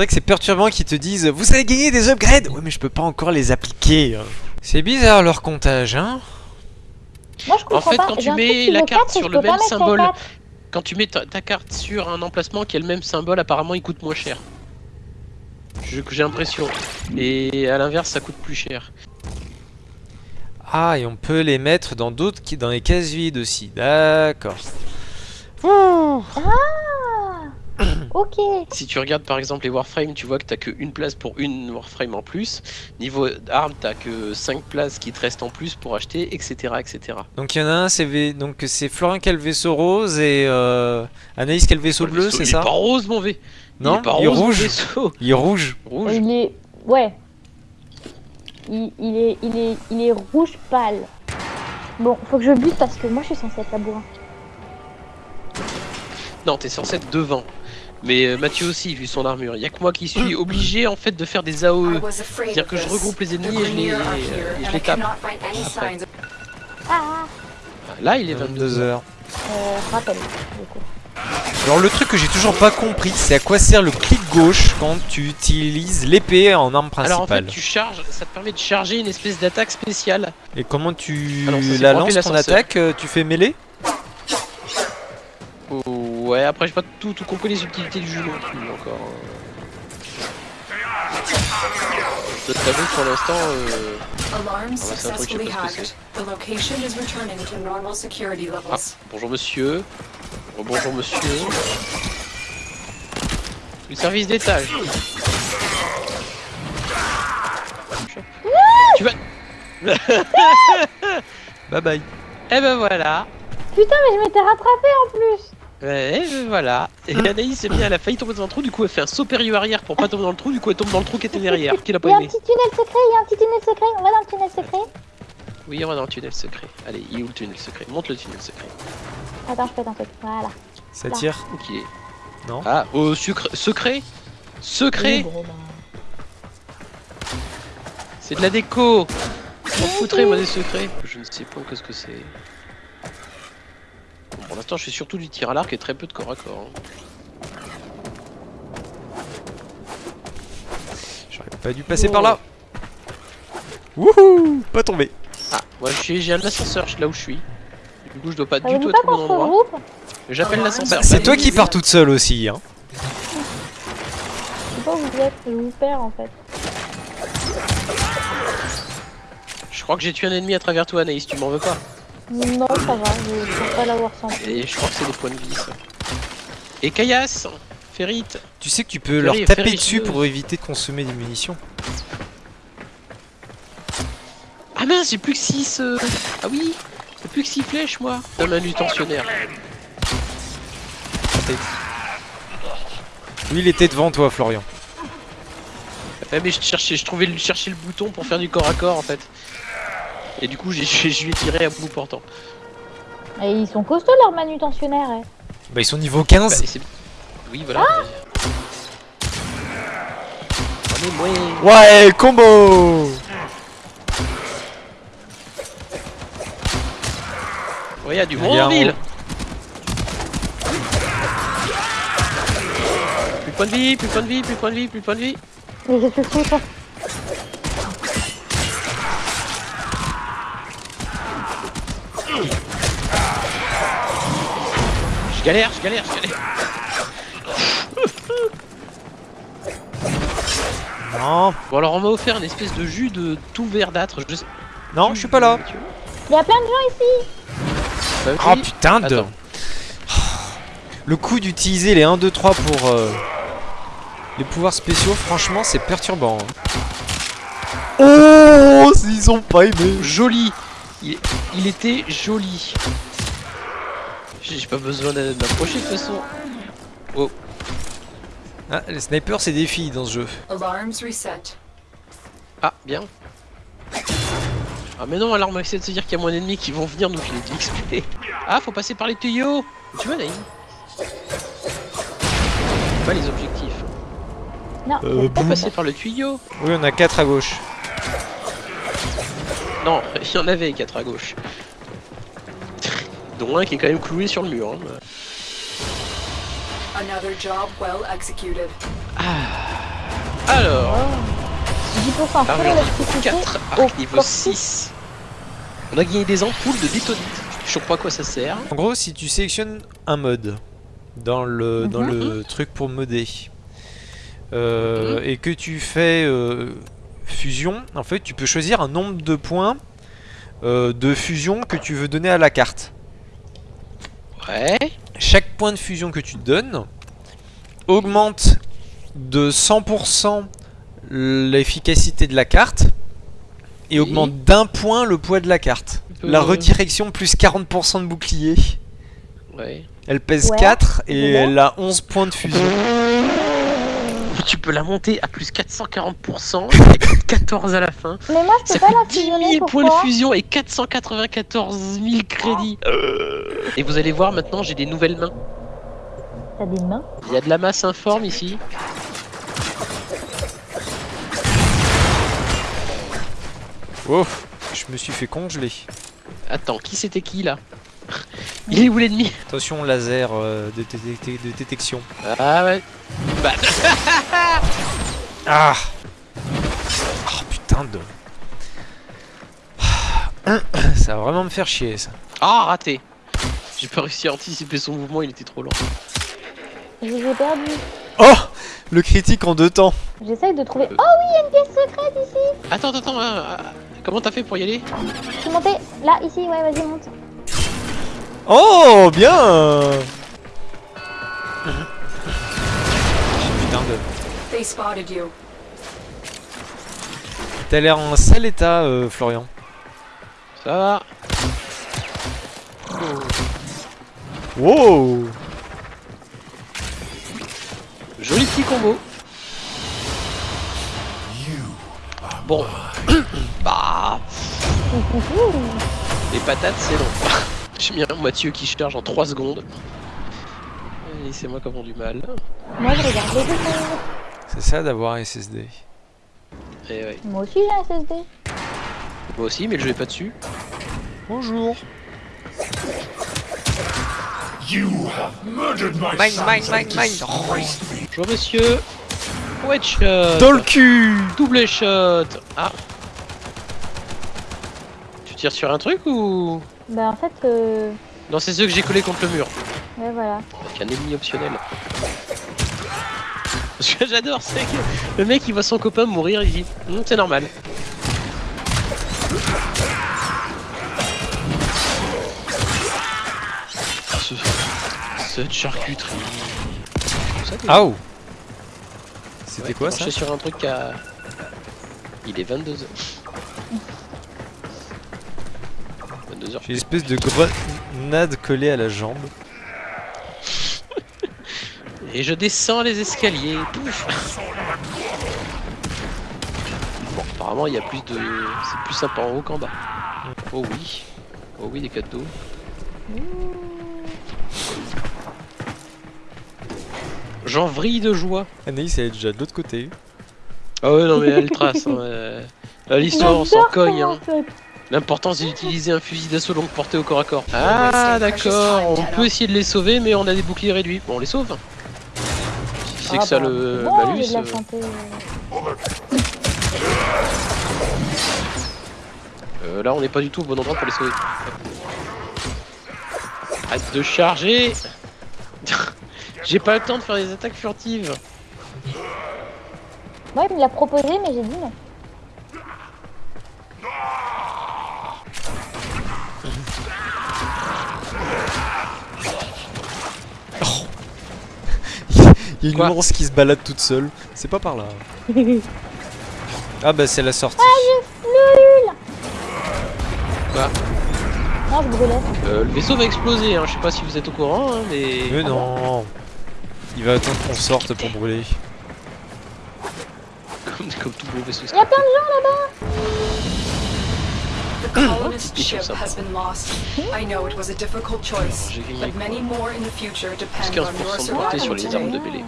vrai que c'est perturbant qu'ils te disent Vous avez gagné des upgrades Ouais, mais je peux pas encore les appliquer. hein. C'est bizarre leur comptage, hein Moi je comprends En fait, pas. quand tu mets la carte sur le même symbole. Quand tu mets ta, ta carte sur un emplacement qui a le même symbole, apparemment il coûte moins cher. J'ai l'impression. Et à l'inverse, ça coûte plus cher. Ah, et on peut les mettre dans d'autres dans les cases vides aussi. D'accord. Ouh. Ok. Si tu regardes par exemple les Warframe, tu vois que t'as qu'une place pour une Warframe en plus. Niveau arme, t'as que 5 places qui te restent en plus pour acheter, etc. etc. Donc il y en a un, c'est V- donc c'est Florian qui a le vaisseau rose et euh, Anaïs qui a le vaisseau Le bleu, c'est il ça est pas rose mon V. Non, il est pas il est rose, rouge. vaisseau. Il est rouge. Rouge. Il est. Ouais. Il, il est, il, est, il est rouge pâle. Bon, faut que je bute parce que moi je suis censée être la bourrin. Non, t'es censé être devant. Mais euh, Mathieu aussi, vu son armure. Il y a que moi qui suis obligé en fait de faire des AOE. C'est-à-dire que je regroupe les ennemis et je les- et je les tape. Après. Ah Là, il est 22 22 heures. heures. euh, rappel, du coup. Alors le truc que j'ai toujours pas compris, c'est à quoi sert le clic gauche quand tu utilises l'épée en arme Alors en fait, principale. tu charges, ça te permet de charger une espèce d'attaque spéciale. Et comment tu c'est la lances ton attaque euh, Tu fais mêlée Oh, ouais, après j'ai pas tout, tout compris les subtilités du jeu non plus encore. Je t'avoue que pour l'instant, euh... Normal security ah, levels. bonjour monsieur. Oh, bonjour monsieur. Le service d'étage. tu vas... Bye bye. Eh ben voilà. Putain, mais je m'étais rattrapé en plus Ouais, voilà. Et Anaïs, c'est bien, elle a failli tomber dans un trou, du coup elle fait un saut périlleux arrière pour pas tomber dans le trou, du coup elle tombe dans le trou qui était derrière, qu'il a Il pas y a un aimé. petit tunnel secret, il y a un petit tunnel secret, on va dans le tunnel secret. Oui, on va dans le tunnel secret. Allez, il est où le tunnel secret? Monte le tunnel secret. Attends, je fais un truc, voilà. Ça Là. tire est Non. Ah, au sucre... secret? Secret? Oui. C'est de la déco Je m'en foutrais moi des secrets. Je ne sais pas qu'est-ce que c'est. Pour l'instant je fais surtout du tir à l'arc et très peu de corps à corps. hein. J'aurais pas dû passer par là. Wouhou Pas tombé. Ah, moi j'ai j'ai un ascenseur là où je suis. Du coup je dois pas du tout être au bon endroit. J'appelle l'ascenseur. Bah, c'est Bah, toi qui pars toute seule aussi. Hein. Je sais pas où vous êtes, je vous perds en fait. Je crois que j'ai tué un ennemi à travers toi Anaïs, tu m'en veux pas. Non, ça va, je pense pas l'avoir senti. Et je crois que c'est des points de vie ça. Et Caillasse Ferrite Tu sais que tu peux leur taper dessus pour éviter de consommer des munitions. Ah mince, j'ai plus que 6 Ah oui J'ai plus que 6 flèches moi Dans ma tensionnaire. Oui, il était devant toi, Florian. Ouais mais je cherchais, je trouvais le, chercher le bouton pour faire du corps à corps en fait. Et du coup je lui ai tiré à bout portant. Et ils sont costauds leurs manutentionnaires, eh. Bah, ils sont niveau Bah, 15. et c'est- oui voilà. Allez, ouais. Ouais, combo Ouais, y a du Il y monde a en ville Plus de points de vie, plus de points de vie, plus de points de vie, plus de points de vie. Mais qu'est-ce que c'est ça Je galère, je galère, je galère. Non, Bon alors on m'a offert une espèce de jus de tout verdâtre. Je non, je suis pas là. Il y a plein de gens ici Bah, Oh putain de... Attends. Le coup d'utiliser les 1, 2, 3 pour euh, les pouvoirs spéciaux, franchement, c'est perturbant. hein. Oh, ils ont pas aimé. Joli. Il, il était joli. J'ai pas besoin de m'approcher de toute façon. Ah, les snipers, c'est des filles dans ce jeu. Alarms reset. Ah, bien. Ah mais non, alors on va essayer de se dire qu'il y a moins d'ennemis qui vont venir nous filer de l'XP. Ah, faut passer par les tuyaux Tu vois, Naïm? Pas les objectifs. Non, Euh, Faut boum. passer par le tuyau Oui, on a 4 à gauche. Non, il y en avait 4 à gauche. Dont un qui est quand même cloué sur le mur. hein. Another job well executed. Ah, Ah oui, l'électricité 4 au arc niveau corps 6. On a gagné des ampoules de détonite. Je sais pas à quoi ça sert. En gros, si tu sélectionnes un mode dans le, dans Mhm. le truc pour modder euh, et que tu fais euh, fusion, en fait, tu peux choisir un nombre de points euh, de fusion que tu veux donner à la carte. Ouais. Chaque point de fusion que tu donnes augmente de 100% l'efficacité de la carte et Oui. augmente d'un point le poids de la carte. La Euh. redirection plus 40% de bouclier. Ouais. Elle pèse Ouais, 4 et elle a 11 points de fusion. Tu peux la monter à plus 440%, avec 14 à la fin. Mais moi, je Ça peux pas la 10 fusionner, 000 points de fusion et 494 000 crédits. Et vous allez voir maintenant, j'ai des nouvelles mains. T'as des mains Il y a de la masse informe ici. Oh, je me suis fait congeler. Attends, qui c'était qui là? Il est où l'ennemi? Attention laser euh, de détection. Ah ouais. Ah Oh putain de... Ça va vraiment me faire chier ça. Ah, raté. J'ai pas réussi à anticiper son mouvement, il était trop lent. Je les ai perdus. Oh Le critique en deux temps. J'essaye de trouver. Euh. Oh oui, il y a une pièce secrète ici Attends, attends, attends. hein, ah, comment t'as fait pour y aller? Je suis montée là, ici, ouais, vas-y, monte. Oh bien T'as l'air en sale état euh, Florian. Ça va Wow Joli petit combo. Bon. bah. Les patates, c'est long. J'ai mis un Mathieu qui charge en 3 secondes. Et c'est moi qui avons du mal. Moi, je regarde les dessins. C'est ça d'avoir un SSD. Et ouais. Moi aussi, j'ai un SSD. Moi aussi, mais je vais pas dessus. Bonjour You have murdered my Mine, mine, mine, mine. Bonjour monsieur. Headshot. Dans le cul Double shot. Ah. Tu tires sur un truc ou? Bah, en fait, euh... Non, c'est ceux que j'ai collés contre le mur. ouais, voilà. Avec un ennemi optionnel. Ce que j'adore, c'est que le mec il voit son copain mourir, il dit Hum, c'est normal. Ce... Cette charcuterie. Ah oh C'était Ouais, quoi ça marcher sur un truc à. Il est 22h. 22h. J'ai une espèce de grenade collée à la jambe. Et je descends les escaliers. Pouf Bon, apparemment il y a plus de. C'est plus sympa en haut qu'en bas. Oh oui. Oh oui, des cadeaux. J'en vrille de joie. Anaïs elle est déjà de l'autre côté. Ah ouais, non mais elle trace. Hein, euh, L'histoire, on s'en cogne. Hein. L'important c'est d'utiliser un fusil d'assaut longue portée au corps à corps. Ah d'accord, on peut essayer de les sauver mais on a des boucliers réduits. Bon on les sauve. Si c'est Ah que ça bah, le malus. euh, euh, là on n'est pas du tout au bon endroit pour les sauver. Arrête de charger J'ai pas le temps de faire des attaques furtives. Moi, il me l'a proposé, mais j'ai dit non. Il y a une Quoi qui se balade toute seule. C'est pas par là. Ah bah c'est la sortie. Non, je brûlais. Euh, le vaisseau va exploser, hein. je sais pas si vous êtes au courant, hein, mais... Mais non Il va attendre qu'on sorte pour brûler. Comme, comme tout beau vaisseau. Il y a plein de gens là-bas The colonist ship has been lost. I know it was a difficult choice, but many more in the future depend on your 15% de portée sur survival les armes today. mêlée.